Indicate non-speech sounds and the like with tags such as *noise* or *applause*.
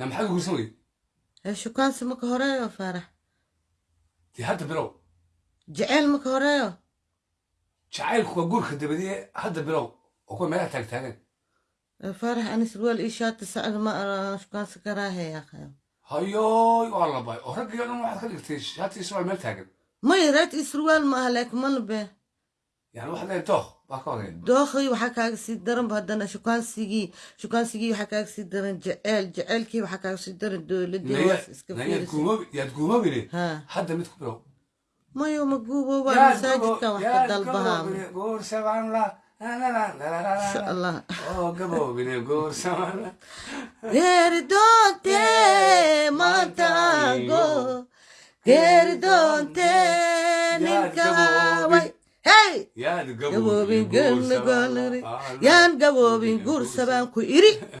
لا محل قوسوي شو كان سمك هرايا فرح دي هذا برو جعل مك هرايا جعل خو أقول خدبدي هذا برو أكون ما تاك تاكن فرح أنا سوال إيشات تسأل ما أرى شو كان سكراها يا أخي هيوي والله باي أهرق يا نوع خليك تيش هاتي سوال ما تاكن ما يرات إسروال ما هلاك من به dookii waxaa kaaga sii daran hadana shukaansigii shukaansigii waxaa kaaga sii daran jeceel jeceelkii waxaa kaaga sii daran dowladmayo ma guuboobaa masaajidka wax ka dalbahaa geeridoonte maantaago geeridoonte ninkawa yaan gaboobin guursabaan ku iri *laughs*